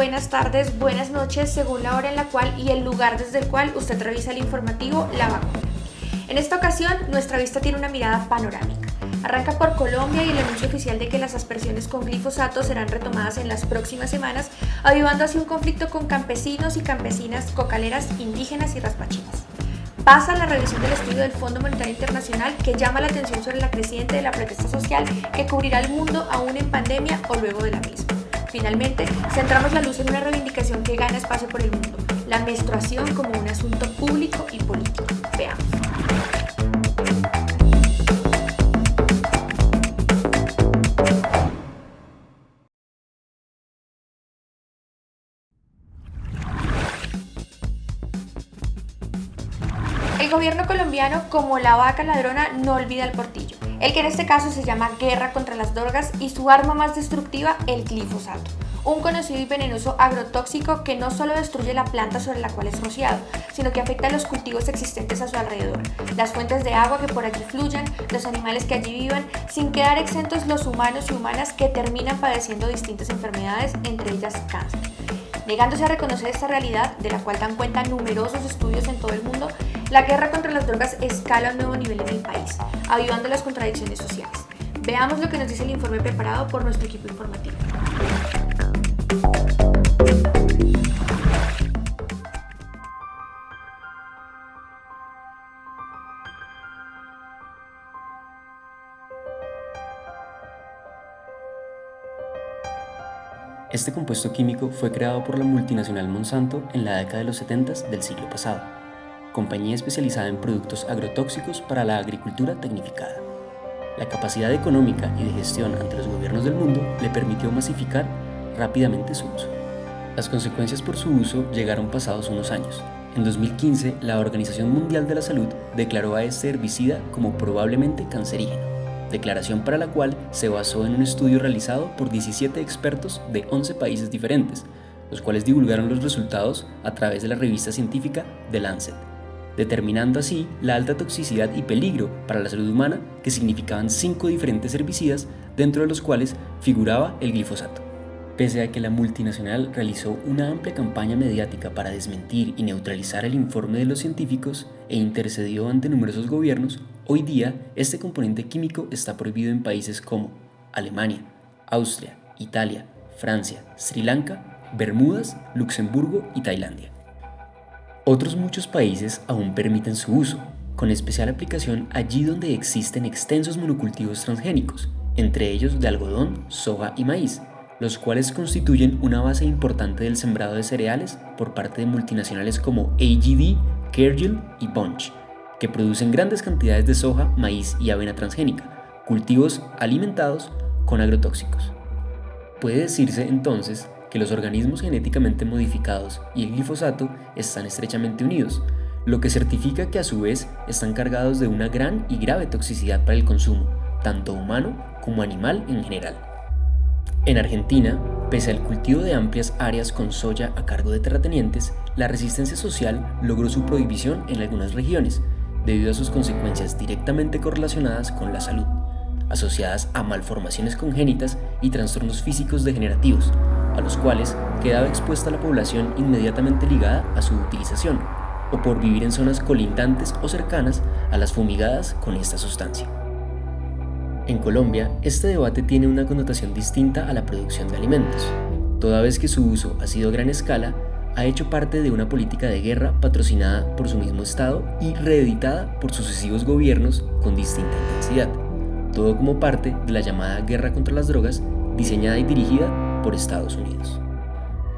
buenas tardes, buenas noches, según la hora en la cual y el lugar desde el cual usted revisa el informativo La Vacuna. En esta ocasión, nuestra vista tiene una mirada panorámica. Arranca por Colombia y el anuncio oficial de que las aspersiones con glifosato serán retomadas en las próximas semanas, avivando así un conflicto con campesinos y campesinas cocaleras indígenas y raspachinas. Pasa la revisión del estudio del Fondo Monetario Internacional que llama la atención sobre la creciente de la protesta social que cubrirá el mundo aún en pandemia o luego de la misma. Finalmente, centramos la luz en una reivindicación que gana espacio por el mundo, la menstruación como un asunto público y político. Veamos. El gobierno colombiano, como la vaca ladrona, no olvida el portillo el que en este caso se llama guerra contra las drogas y su arma más destructiva, el glifosato, un conocido y venenoso agrotóxico que no solo destruye la planta sobre la cual es rociado, sino que afecta a los cultivos existentes a su alrededor, las fuentes de agua que por allí fluyan, los animales que allí vivan, sin quedar exentos los humanos y humanas que terminan padeciendo distintas enfermedades, entre ellas cáncer. Negándose a reconocer esta realidad, de la cual dan cuenta numerosos estudios en todo el mundo, la guerra contra las drogas escala un nuevo nivel en el país, avivando las contradicciones sociales. Veamos lo que nos dice el informe preparado por nuestro equipo informativo. Este compuesto químico fue creado por la multinacional Monsanto en la década de los 70 del siglo pasado, compañía especializada en productos agrotóxicos para la agricultura tecnificada. La capacidad económica y de gestión ante los gobiernos del mundo le permitió masificar rápidamente su uso. Las consecuencias por su uso llegaron pasados unos años. En 2015, la Organización Mundial de la Salud declaró a este herbicida como probablemente cancerígeno declaración para la cual se basó en un estudio realizado por 17 expertos de 11 países diferentes, los cuales divulgaron los resultados a través de la revista científica The Lancet, determinando así la alta toxicidad y peligro para la salud humana que significaban cinco diferentes herbicidas, dentro de los cuales figuraba el glifosato. Pese a que la multinacional realizó una amplia campaña mediática para desmentir y neutralizar el informe de los científicos e intercedió ante numerosos gobiernos, hoy día este componente químico está prohibido en países como Alemania, Austria, Italia, Francia, Sri Lanka, Bermudas, Luxemburgo y Tailandia. Otros muchos países aún permiten su uso, con especial aplicación allí donde existen extensos monocultivos transgénicos, entre ellos de algodón, soja y maíz, los cuales constituyen una base importante del sembrado de cereales por parte de multinacionales como AGD, Cargill y Bunch, que producen grandes cantidades de soja, maíz y avena transgénica, cultivos alimentados con agrotóxicos. Puede decirse entonces que los organismos genéticamente modificados y el glifosato están estrechamente unidos, lo que certifica que a su vez están cargados de una gran y grave toxicidad para el consumo, tanto humano como animal en general. En Argentina, pese al cultivo de amplias áreas con soya a cargo de terratenientes, la resistencia social logró su prohibición en algunas regiones, debido a sus consecuencias directamente correlacionadas con la salud, asociadas a malformaciones congénitas y trastornos físicos degenerativos, a los cuales quedaba expuesta la población inmediatamente ligada a su utilización, o por vivir en zonas colindantes o cercanas a las fumigadas con esta sustancia. En Colombia, este debate tiene una connotación distinta a la producción de alimentos, toda vez que su uso ha sido a gran escala, ha hecho parte de una política de guerra patrocinada por su mismo Estado y reeditada por sucesivos gobiernos con distinta intensidad, todo como parte de la llamada guerra contra las drogas diseñada y dirigida por Estados Unidos.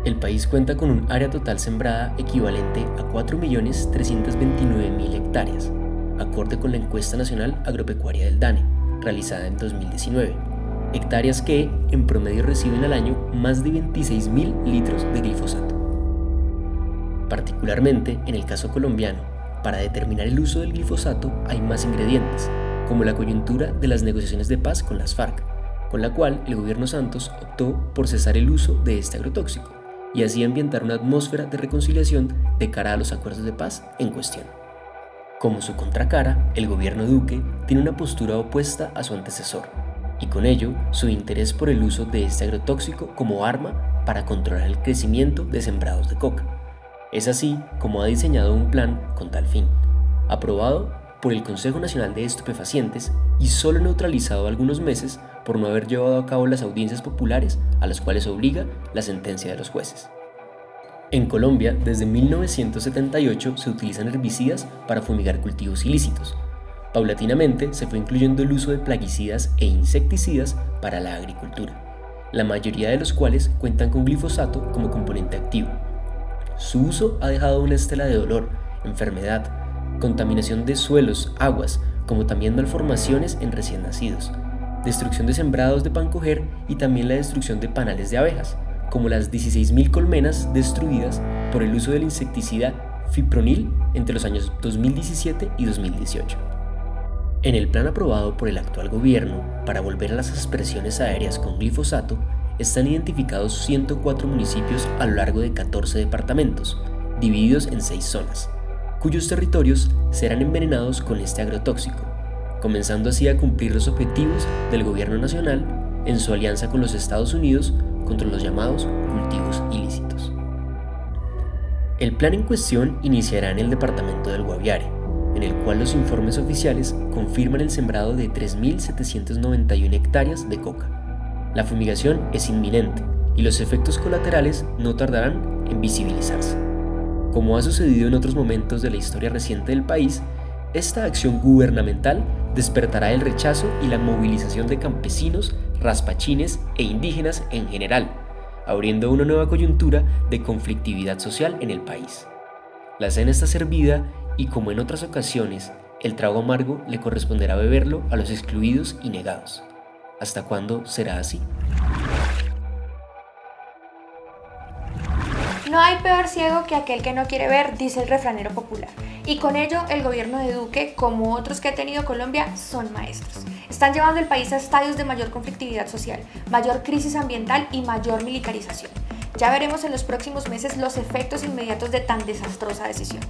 El país cuenta con un área total sembrada equivalente a 4.329.000 hectáreas, acorde con la encuesta nacional agropecuaria del DANE, realizada en 2019, hectáreas que en promedio reciben al año más de 26.000 litros de glifosato. Particularmente en el caso colombiano, para determinar el uso del glifosato hay más ingredientes, como la coyuntura de las negociaciones de paz con las FARC, con la cual el gobierno Santos optó por cesar el uso de este agrotóxico y así ambientar una atmósfera de reconciliación de cara a los acuerdos de paz en cuestión. Como su contracara, el gobierno Duque tiene una postura opuesta a su antecesor, y con ello su interés por el uso de este agrotóxico como arma para controlar el crecimiento de sembrados de coca. Es así como ha diseñado un plan con tal fin, aprobado por el Consejo Nacional de Estupefacientes y solo neutralizado algunos meses por no haber llevado a cabo las audiencias populares a las cuales obliga la sentencia de los jueces. En Colombia, desde 1978 se utilizan herbicidas para fumigar cultivos ilícitos. Paulatinamente se fue incluyendo el uso de plaguicidas e insecticidas para la agricultura, la mayoría de los cuales cuentan con glifosato como componente activo. Su uso ha dejado una estela de dolor, enfermedad, contaminación de suelos, aguas, como también malformaciones en recién nacidos, destrucción de sembrados de pancoger y también la destrucción de panales de abejas, como las 16.000 colmenas destruidas por el uso del insecticida fipronil entre los años 2017 y 2018. En el plan aprobado por el actual gobierno para volver a las expresiones aéreas con glifosato, están identificados 104 municipios a lo largo de 14 departamentos, divididos en 6 zonas, cuyos territorios serán envenenados con este agrotóxico, comenzando así a cumplir los objetivos del gobierno nacional en su alianza con los Estados Unidos contra los llamados cultivos ilícitos. El plan en cuestión iniciará en el departamento del Guaviare, en el cual los informes oficiales confirman el sembrado de 3.791 hectáreas de coca. La fumigación es inminente y los efectos colaterales no tardarán en visibilizarse. Como ha sucedido en otros momentos de la historia reciente del país, esta acción gubernamental despertará el rechazo y la movilización de campesinos, raspachines e indígenas en general, abriendo una nueva coyuntura de conflictividad social en el país. La cena está servida y como en otras ocasiones, el trago amargo le corresponderá beberlo a los excluidos y negados. ¿Hasta cuándo será así? No hay peor ciego que aquel que no quiere ver, dice el refranero popular. Y con ello, el gobierno de Duque, como otros que ha tenido Colombia, son maestros. Están llevando el país a estadios de mayor conflictividad social, mayor crisis ambiental y mayor militarización. Ya veremos en los próximos meses los efectos inmediatos de tan desastrosa decisión.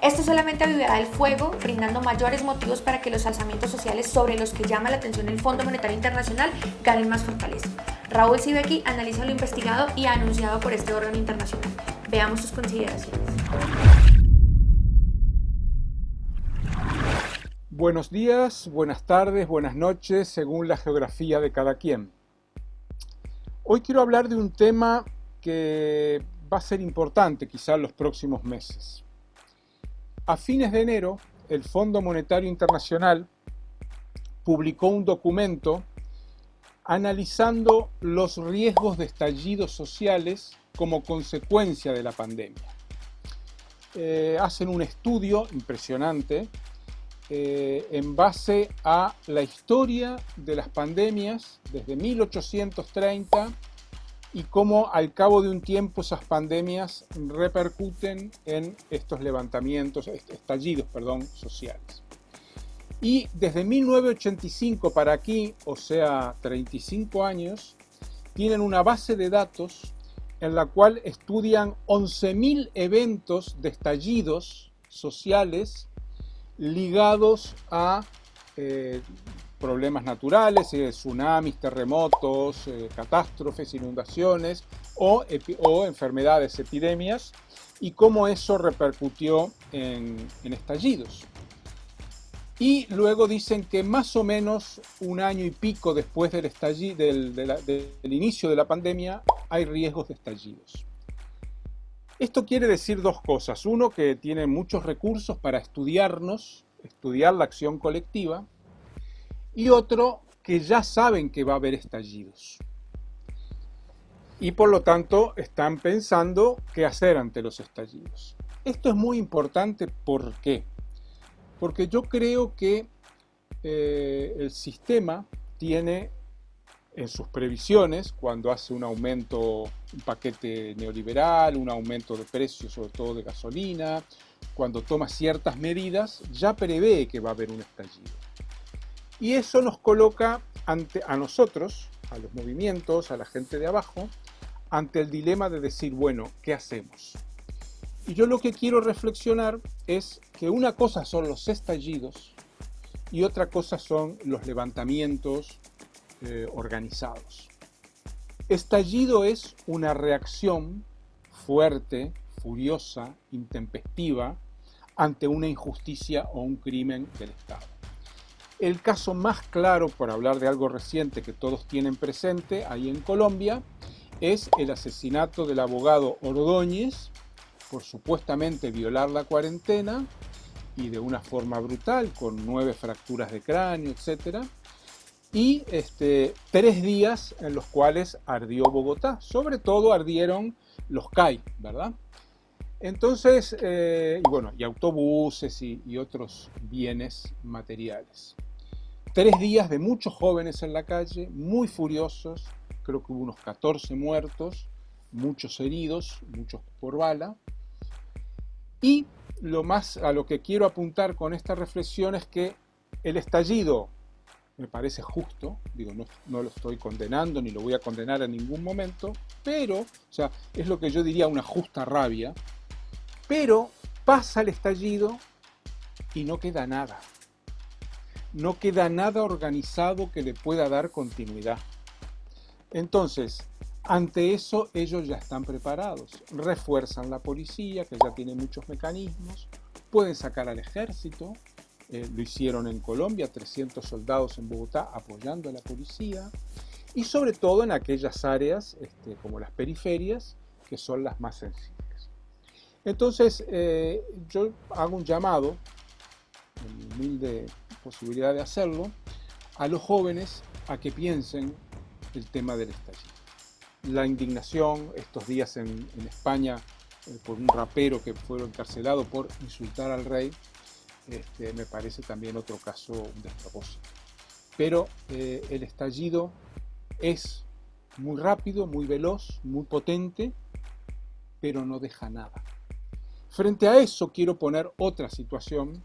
Esto solamente avivará el fuego, brindando mayores motivos para que los alzamientos sociales sobre los que llama la atención el Fondo Monetario Internacional ganen más fortaleza. Raúl Sibeki analiza lo investigado y anunciado por este órgano internacional. Veamos sus consideraciones. Buenos días, buenas tardes, buenas noches, según la geografía de cada quien. Hoy quiero hablar de un tema que va a ser importante quizá en los próximos meses. A fines de enero, el Fondo Monetario Internacional publicó un documento analizando los riesgos de estallidos sociales como consecuencia de la pandemia. Eh, hacen un estudio impresionante eh, en base a la historia de las pandemias desde 1830 y cómo al cabo de un tiempo esas pandemias repercuten en estos levantamientos, estallidos perdón, sociales. Y desde 1985 para aquí, o sea, 35 años, tienen una base de datos en la cual estudian 11.000 eventos de estallidos sociales ligados a eh, problemas naturales, eh, tsunamis, terremotos, eh, catástrofes, inundaciones o, enfermedades, epidemias, y cómo eso repercutió en estallidos. Y luego dicen que más o menos un año y pico después del, del, inicio de la pandemia hay riesgos de estallidos. Esto quiere decir dos cosas. Uno, que tienen muchos recursos para estudiarnos, estudiar la acción colectiva. Y otro, que ya saben que va a haber estallidos. Y por lo tanto están pensando qué hacer ante los estallidos. Esto es muy importante, ¿por qué? Porque yo creo que eh, el sistema tiene en sus previsiones, cuando hace un aumento, un paquete neoliberal, un aumento de precios, sobre todo de gasolina, cuando toma ciertas medidas, ya prevé que va a haber un estallido. Y eso nos coloca ante, a nosotros, a los movimientos, a la gente de abajo, ante el dilema de decir, bueno, ¿qué hacemos? Y yo lo que quiero reflexionar es que una cosa son los estallidos y otra cosa son los levantamientos eh, organizados. Estallido es una reacción fuerte, furiosa, intempestiva ante una injusticia o un crimen del Estado. El caso más claro, por hablar de algo reciente que todos tienen presente ahí en Colombia, es el asesinato del abogado Ordóñez por supuestamente violar la cuarentena y de una forma brutal, con nueve fracturas de cráneo, etc. Y este, tres días en los cuales ardió Bogotá. Sobre todo ardieron los CAI, ¿verdad? Entonces, eh, y bueno, y autobuses y otros bienes materiales. Tres días de muchos jóvenes en la calle, muy furiosos, creo que hubo unos 14 muertos, muchos heridos, muchos por bala. Y lo más a lo que quiero apuntar con esta reflexión es que el estallido me parece justo, digo, no, no, lo estoy condenando ni lo voy a condenar en ningún momento, pero, o sea, es lo que yo diría una justa rabia, pero pasa el estallido y no queda nada no queda nada organizado que le pueda dar continuidad. Entonces, ante eso ellos ya están preparados, refuerzan la policía, que ya tiene muchos mecanismos, pueden sacar al ejército, eh, lo hicieron en Colombia, 300 soldados en Bogotá apoyando a la policía, y sobre todo en aquellas áreas este, como las periferias, que son las más sensibles. Entonces, eh, yo hago un llamado, en humilde posibilidad de hacerlo, a los jóvenes a que piensen el tema del estallido. La indignación estos días en, España eh, por un rapero que fue encarcelado por insultar al rey, este, me parece también otro caso de despropósito. Pero eh, el estallido es muy rápido, muy veloz, muy potente, pero no deja nada. Frente a eso quiero poner otra situación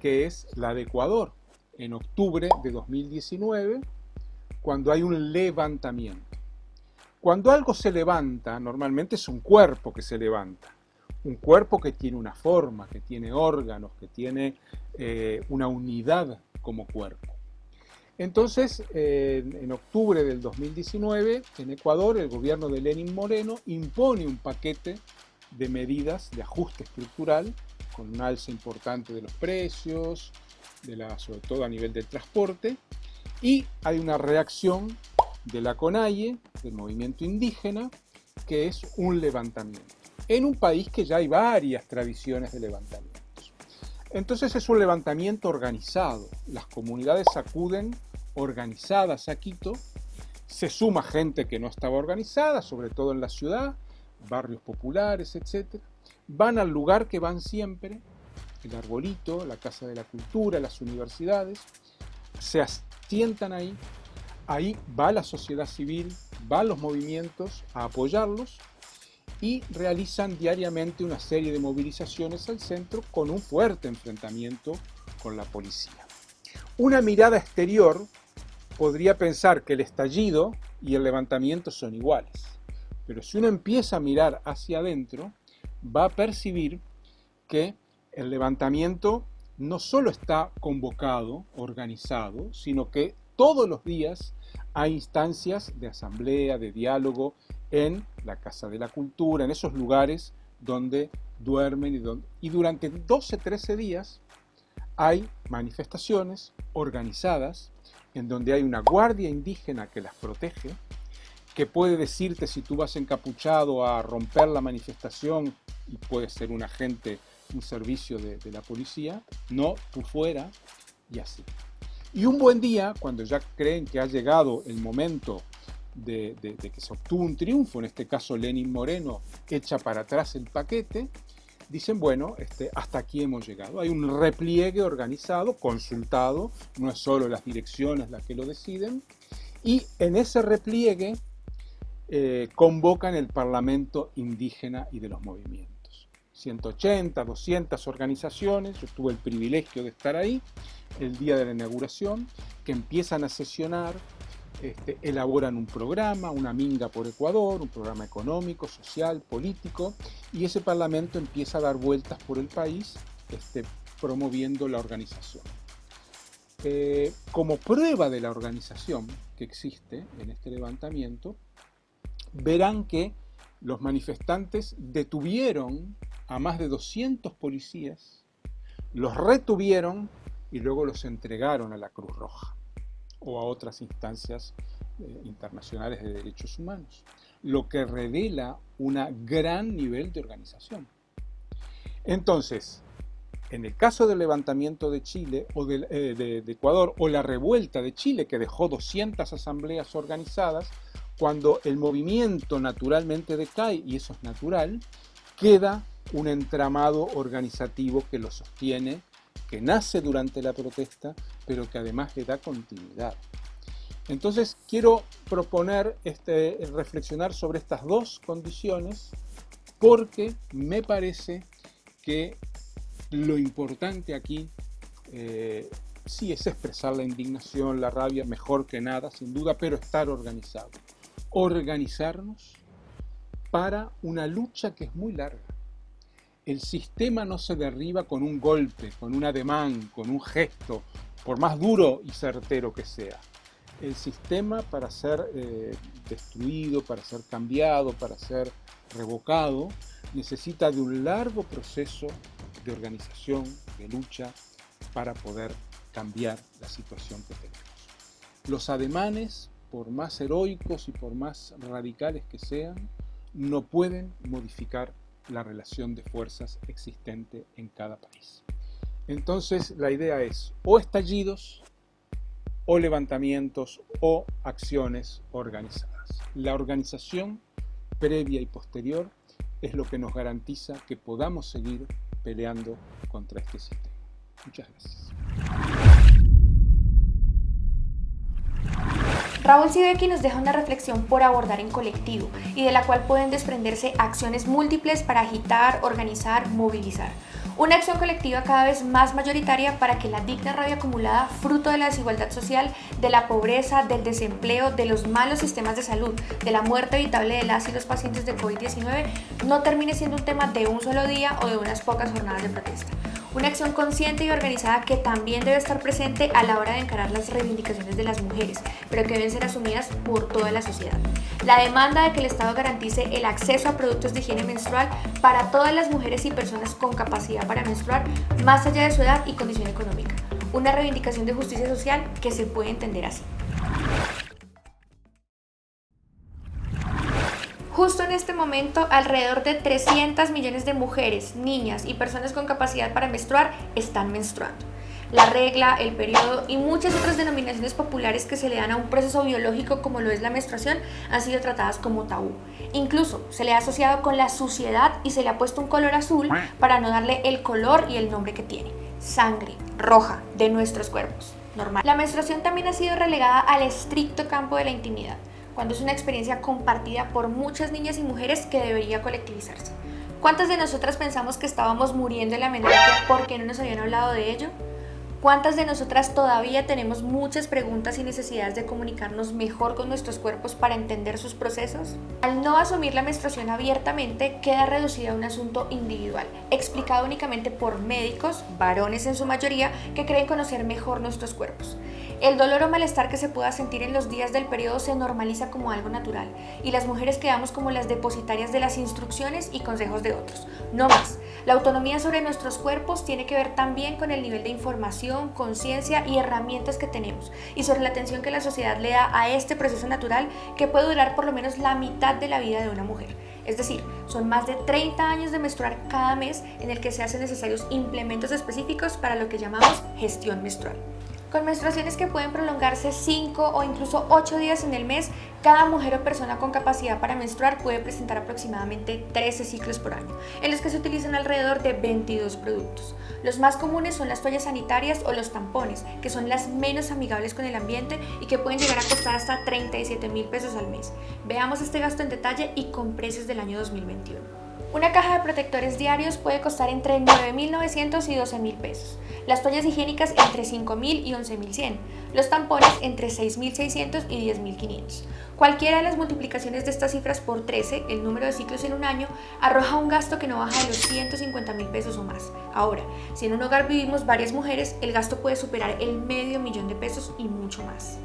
que es la de Ecuador, en octubre de 2019, cuando hay un levantamiento. Cuando algo se levanta, normalmente es un cuerpo que se levanta, un cuerpo que tiene una forma, que tiene órganos, que tiene eh, una unidad como cuerpo. Entonces, en octubre del 2019, en Ecuador, el gobierno de Lenin Moreno impone un paquete de medidas de ajuste estructural con un alza importante de los precios, de la, sobre todo a nivel del transporte, y hay una reacción de la CONAIE, del movimiento indígena, que es un levantamiento, en un país que ya hay varias tradiciones de levantamientos. Entonces es un levantamiento organizado, las comunidades acuden organizadas a Quito, se suma gente que no estaba organizada, sobre todo en la ciudad, barrios populares, etc van al lugar que van siempre, el arbolito, la Casa de la Cultura, las universidades, se asientan ahí, ahí va la sociedad civil, van los movimientos a apoyarlos y realizan diariamente una serie de movilizaciones al centro con un fuerte enfrentamiento con la policía. Una mirada exterior podría pensar que el estallido y el levantamiento son iguales, pero si uno empieza a mirar hacia adentro, va a percibir que el levantamiento no solo está convocado, organizado, sino que todos los días hay instancias de asamblea, de diálogo en la Casa de la Cultura, en esos lugares donde duermen y, durante 12-13 días hay manifestaciones organizadas en donde hay una guardia indígena que las protege, que puede decirte si tú vas encapuchado a romper la manifestación y puede ser un agente, un servicio de, la policía, no, tú fuera y así. Y un buen día, cuando ya creen que ha llegado el momento de, que se obtuvo un triunfo, en este caso Lenin Moreno echa para atrás el paquete, dicen, bueno, este, hasta aquí hemos llegado. Hay un repliegue organizado, consultado, no es solo las direcciones las que lo deciden, y en ese repliegue eh, convocan el Parlamento indígena y de los movimientos. 180, 200 organizaciones, yo tuve el privilegio de estar ahí el día de la inauguración, que empiezan a sesionar, este, elaboran un programa, una minga por Ecuador, un programa económico, social, político, y ese parlamento empieza a dar vueltas por el país este, promoviendo la organización. Eh, como prueba de la organización que existe en este levantamiento, verán que los manifestantes detuvieron a más de 200 policías, los retuvieron y luego los entregaron a la Cruz Roja o a otras instancias eh, internacionales de derechos humanos, lo que revela un gran nivel de organización. Entonces, en el caso del levantamiento de Chile o de, eh, de, Ecuador o la revuelta de Chile que dejó 200 asambleas organizadas, cuando el movimiento naturalmente decae, y eso es natural, queda un entramado organizativo que lo sostiene, que nace durante la protesta, pero que además le da continuidad. Entonces quiero proponer este, reflexionar sobre estas dos condiciones porque me parece que lo importante aquí eh, sí es expresar la indignación, la rabia, mejor que nada, sin duda, pero estar organizado. Organizarnos para una lucha que es muy larga. El sistema no se derriba con un golpe, con un ademán, con un gesto, por más duro y certero que sea. El sistema para ser eh, destruido, para ser cambiado, para ser revocado, necesita de un largo proceso de organización, de lucha, para poder cambiar la situación que tenemos. Los ademanes, por más heroicos y por más radicales que sean, no pueden modificar la relación de fuerzas existente en cada país. Entonces la idea es o estallidos, o levantamientos, o acciones organizadas. La organización previa y posterior es lo que nos garantiza que podamos seguir peleando contra este sistema. Muchas gracias. Raúl Sibeki nos deja una reflexión por abordar en colectivo y de la cual pueden desprenderse acciones múltiples para agitar, organizar, movilizar. Una acción colectiva cada vez más mayoritaria para que la digna rabia acumulada, fruto de la desigualdad social, de la pobreza, del desempleo, de los malos sistemas de salud, de la muerte evitable de las y los pacientes de COVID-19, no termine siendo un tema de un solo día o de unas pocas jornadas de protesta. Una acción consciente y organizada que también debe estar presente a la hora de encarar las reivindicaciones de las mujeres, pero que deben ser asumidas por toda la sociedad. La demanda de que el Estado garantice el acceso a productos de higiene menstrual para todas las mujeres y personas con capacidad para menstruar, más allá de su edad y condición económica. Una reivindicación de justicia social que se puede entender así. Justo en este momento, alrededor de 300 millones de mujeres, niñas y personas con capacidad para menstruar están menstruando. La regla, el periodo y muchas otras denominaciones populares que se le dan a un proceso biológico como lo es la menstruación han sido tratadas como tabú. Incluso se le ha asociado con la suciedad y se le ha puesto un color azul para no darle el color y el nombre que tiene. Sangre roja de nuestros cuerpos. Normal. La menstruación también ha sido relegada al estricto campo de la intimidad cuando es una experiencia compartida por muchas niñas y mujeres que debería colectivizarse. ¿Cuántas de nosotras pensamos que estábamos muriendo en la menopausia porque no nos habían hablado de ello? ¿Cuántas de nosotras todavía tenemos muchas preguntas y necesidades de comunicarnos mejor con nuestros cuerpos para entender sus procesos? Al no asumir la menstruación abiertamente, queda reducida a un asunto individual, explicado únicamente por médicos, varones en su mayoría, que creen conocer mejor nuestros cuerpos. El dolor o malestar que se pueda sentir en los días del periodo se normaliza como algo natural y las mujeres quedamos como las depositarias de las instrucciones y consejos de otros. No más. La autonomía sobre nuestros cuerpos tiene que ver también con el nivel de información, conciencia y herramientas que tenemos y sobre la atención que la sociedad le da a este proceso natural que puede durar por lo menos la mitad de la vida de una mujer. Es decir, son más de 30 años de menstruar cada mes en el que se hacen necesarios implementos específicos para lo que llamamos gestión menstrual. Con menstruaciones que pueden prolongarse 5 o incluso 8 días en el mes, cada mujer o persona con capacidad para menstruar puede presentar aproximadamente 13 ciclos por año, en los que se utilizan alrededor de 22 productos. Los más comunes son las toallas sanitarias o los tampones, que son las menos amigables con el ambiente y que pueden llegar a costar hasta 37 mil pesos al mes. Veamos este gasto en detalle y con precios del año 2021. Una caja de protectores diarios puede costar entre 9.900 y 12.000 pesos. Las toallas higiénicas entre 5.000 y 11.100. Los tampones entre 6.600 y 10.500. Cualquiera de las multiplicaciones de estas cifras por 13, el número de ciclos en un año, arroja un gasto que no baja de los 150 mil pesos o más. Ahora, si en un hogar vivimos varias mujeres, el gasto puede superar el medio millón de pesos y mucho más.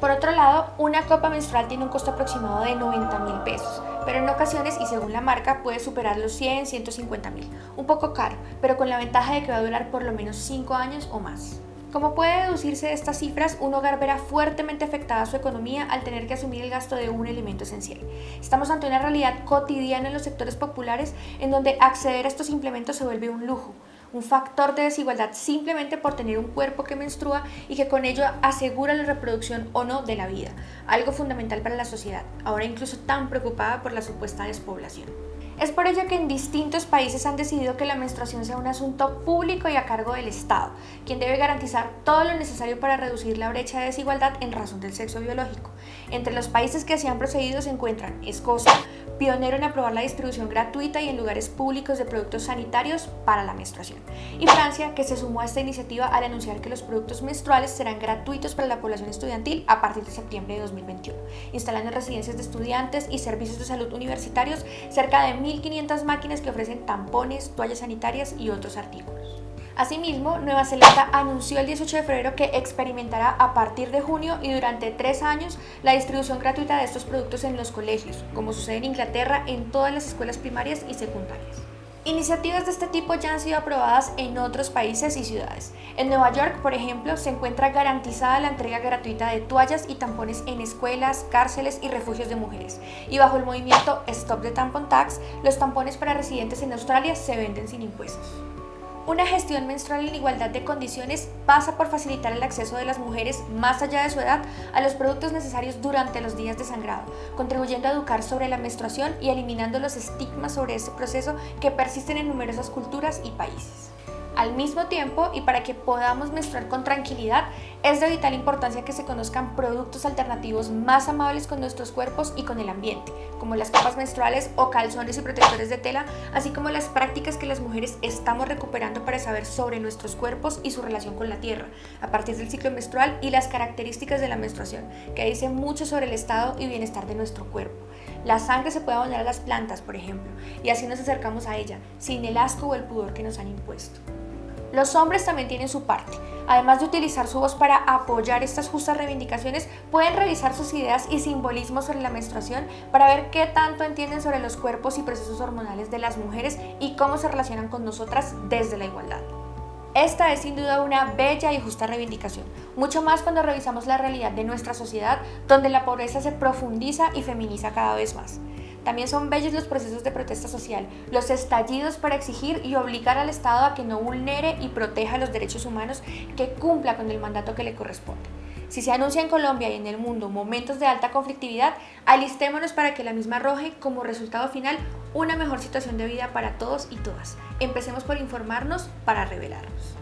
Por otro lado, una copa menstrual tiene un costo aproximado de 90 mil pesos, pero en ocasiones y según la marca puede superar los 100, 150 mil. Un poco caro, pero con la ventaja de que va a durar por lo menos 5 años o más. Como puede deducirse de estas cifras, un hogar verá fuertemente afectada su economía al tener que asumir el gasto de un elemento esencial. Estamos ante una realidad cotidiana en los sectores populares en donde acceder a estos implementos se vuelve un lujo, un factor de desigualdad simplemente por tener un cuerpo que menstrua y que con ello asegura la reproducción o no de la vida, algo fundamental para la sociedad, ahora incluso tan preocupada por la supuesta despoblación. Es por ello que en distintos países han decidido que la menstruación sea un asunto público y a cargo del Estado, quien debe garantizar todo lo necesario para reducir la brecha de desigualdad en razón del sexo biológico. Entre los países que así han procedido se encuentran Escocia, pionero en aprobar la distribución gratuita y en lugares públicos de productos sanitarios para la menstruación, y Francia, que se sumó a esta iniciativa al anunciar que los productos menstruales serán gratuitos para la población estudiantil a partir de septiembre de 2021, instalando residencias de estudiantes y servicios de salud universitarios cerca de 1.500 máquinas que ofrecen tampones, toallas sanitarias y otros artículos. Asimismo, Nueva Zelanda anunció el 18 de febrero que experimentará a partir de junio y durante tres años la distribución gratuita de estos productos en los colegios, como sucede en Inglaterra en todas las escuelas primarias y secundarias. Iniciativas de este tipo ya han sido aprobadas en otros países y ciudades. En Nueva York, por ejemplo, se encuentra garantizada la entrega gratuita de toallas y tampones en escuelas, cárceles y refugios de mujeres. Y bajo el movimiento Stop the Tampon Tax, los tampones para residentes en Australia se venden sin impuestos. Una gestión menstrual en igualdad de condiciones pasa por facilitar el acceso de las mujeres más allá de su edad a los productos necesarios durante los días de sangrado, contribuyendo a educar sobre la menstruación y eliminando los estigmas sobre ese proceso que persisten en numerosas culturas y países. Al mismo tiempo, y para que podamos menstruar con tranquilidad, es de vital importancia que se conozcan productos alternativos más amables con nuestros cuerpos y con el ambiente, como las capas menstruales o calzones y protectores de tela, así como las prácticas que las mujeres estamos recuperando para saber sobre nuestros cuerpos y su relación con la tierra, a partir del ciclo menstrual y las características de la menstruación, que dice mucho sobre el estado y bienestar de nuestro cuerpo. La sangre se puede abonar a las plantas, por ejemplo, y así nos acercamos a ella, sin el asco o el pudor que nos han impuesto. Los hombres también tienen su parte. Además de utilizar su voz para apoyar estas justas reivindicaciones, pueden revisar sus ideas y simbolismos sobre la menstruación para ver qué tanto entienden sobre los cuerpos y procesos hormonales de las mujeres y cómo se relacionan con nosotras desde la igualdad. Esta es sin duda una bella y justa reivindicación, mucho más cuando revisamos la realidad de nuestra sociedad, donde la pobreza se profundiza y feminiza cada vez más. También son bellos los procesos de protesta social, los estallidos para exigir y obligar al Estado a que no vulnere y proteja los derechos humanos, que cumpla con el mandato que le corresponde. Si se anuncia en Colombia y en el mundo momentos de alta conflictividad, alistémonos para que la misma arroje como resultado final una mejor situación de vida para todos y todas. Empecemos por informarnos para revelarnos.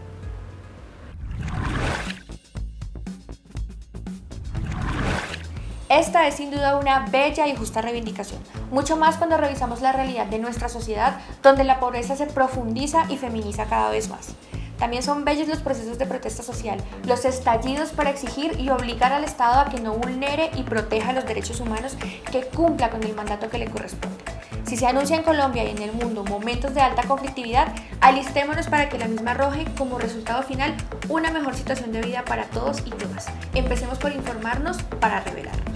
Esta es sin duda una bella y justa reivindicación, mucho más cuando revisamos la realidad de nuestra sociedad, donde la pobreza se profundiza y feminiza cada vez más. También son bellos los procesos de protesta social, los estallidos para exigir y obligar al Estado a que no vulnere y proteja los derechos humanos, que cumpla con el mandato que le corresponde. Si se anuncia en Colombia y en el mundo momentos de alta conflictividad, alistémonos para que la misma arroje como resultado final una mejor situación de vida para todos y todas. Empecemos por informarnos para revelar.